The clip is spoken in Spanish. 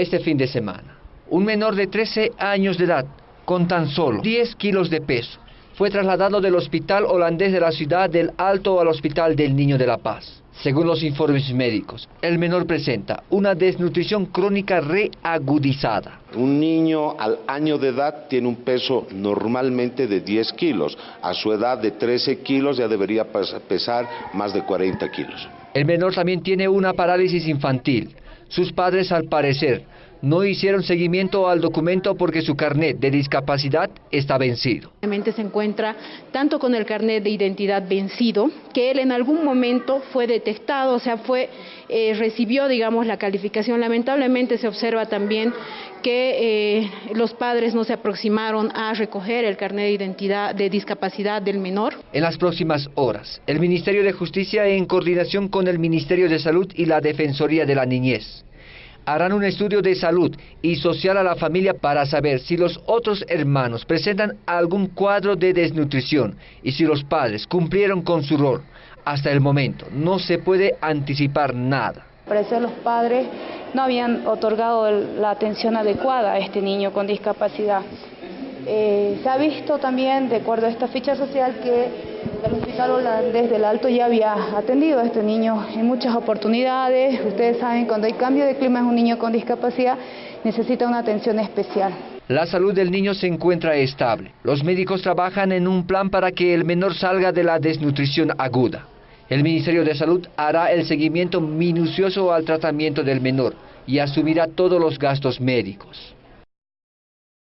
este fin de semana. Un menor de 13 años de edad, con tan solo 10 kilos de peso, fue trasladado del hospital holandés de la ciudad del Alto al hospital del Niño de la Paz. Según los informes médicos, el menor presenta una desnutrición crónica reagudizada. Un niño al año de edad tiene un peso normalmente de 10 kilos. A su edad de 13 kilos ya debería pesar más de 40 kilos. El menor también tiene una parálisis infantil. Sus padres, al parecer, no hicieron seguimiento al documento porque su carnet de discapacidad está vencido. Se encuentra tanto con el carnet de identidad vencido, que él en algún momento fue detectado, o sea, fue, eh, recibió, digamos, la calificación. Lamentablemente se observa también que eh, los padres no se aproximaron a recoger el carnet de identidad de discapacidad del menor. En las próximas horas, el Ministerio de Justicia, en coordinación con el Ministerio de Salud y la Defensoría de la Niñez, harán un estudio de salud y social a la familia para saber si los otros hermanos presentan algún cuadro de desnutrición y si los padres cumplieron con su rol. Hasta el momento no se puede anticipar nada. Parece los padres no habían otorgado la atención adecuada a este niño con discapacidad. Eh, se ha visto también, de acuerdo a esta ficha social, que el hospital holandés del Alto ya había atendido a este niño en muchas oportunidades. Ustedes saben, cuando hay cambio de clima es un niño con discapacidad, necesita una atención especial. La salud del niño se encuentra estable. Los médicos trabajan en un plan para que el menor salga de la desnutrición aguda. El Ministerio de Salud hará el seguimiento minucioso al tratamiento del menor y asumirá todos los gastos médicos.